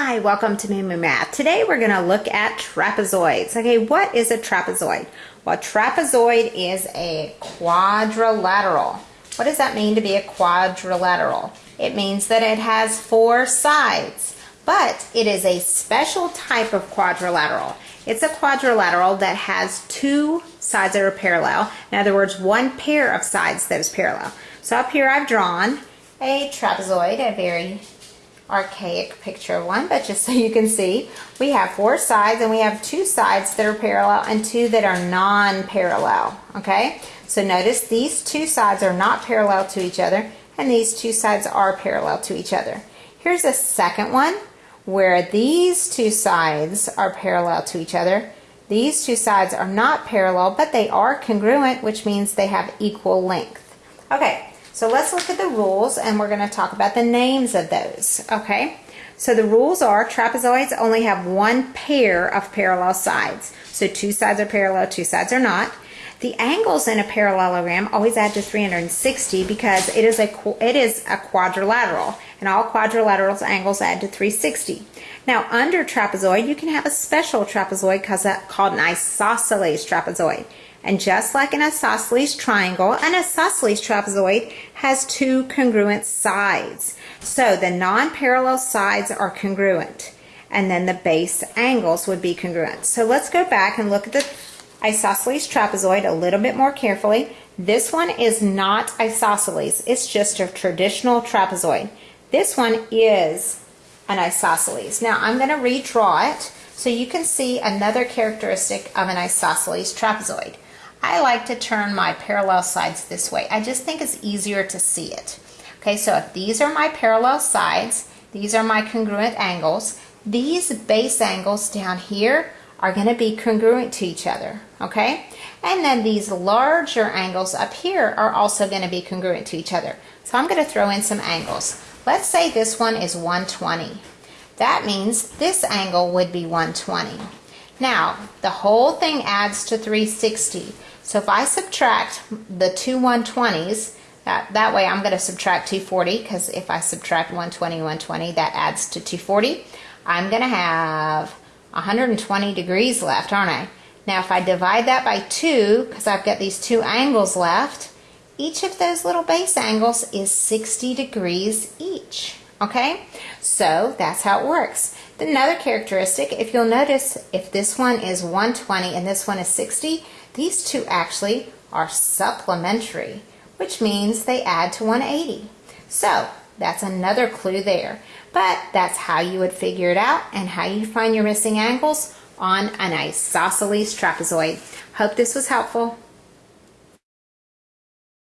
Hi, welcome to Moo Moo Math. Today we're going to look at trapezoids. Okay, what is a trapezoid? Well, a trapezoid is a quadrilateral. What does that mean to be a quadrilateral? It means that it has four sides, but it is a special type of quadrilateral. It's a quadrilateral that has two sides that are parallel. In other words, one pair of sides that is parallel. So up here I've drawn a trapezoid, a very archaic picture one, but just so you can see, we have four sides and we have two sides that are parallel and two that are non-parallel, okay? So notice these two sides are not parallel to each other and these two sides are parallel to each other. Here's a second one where these two sides are parallel to each other. These two sides are not parallel, but they are congruent, which means they have equal length. Okay, so let's look at the rules and we're going to talk about the names of those, okay? So the rules are trapezoids only have one pair of parallel sides. So two sides are parallel, two sides are not. The angles in a parallelogram always add to 360 because it is a it is a quadrilateral and all quadrilaterals angles add to 360. Now under trapezoid you can have a special trapezoid called an isosceles trapezoid. And just like an isosceles triangle, an isosceles trapezoid has two congruent sides. So the non-parallel sides are congruent and then the base angles would be congruent. So let's go back and look at the isosceles trapezoid a little bit more carefully. This one is not isosceles, it's just a traditional trapezoid. This one is an isosceles. Now I'm going to redraw it so you can see another characteristic of an isosceles trapezoid. I like to turn my parallel sides this way. I just think it's easier to see it. Okay, so if these are my parallel sides, these are my congruent angles, these base angles down here are going to be congruent to each other, okay? And then these larger angles up here are also going to be congruent to each other. So I'm going to throw in some angles. Let's say this one is 120. That means this angle would be 120. Now, the whole thing adds to 360. So if I subtract the two 120s, that, that way I'm going to subtract 240 because if I subtract 120, 120, that adds to 240. I'm going to have 120 degrees left, aren't I? Now if I divide that by 2, because I've got these two angles left, each of those little base angles is 60 degrees each. Okay, so that's how it works. Another characteristic, if you'll notice, if this one is 120 and this one is 60, these two actually are supplementary, which means they add to 180. So that's another clue there. But that's how you would figure it out and how you find your missing angles on an isosceles trapezoid. Hope this was helpful.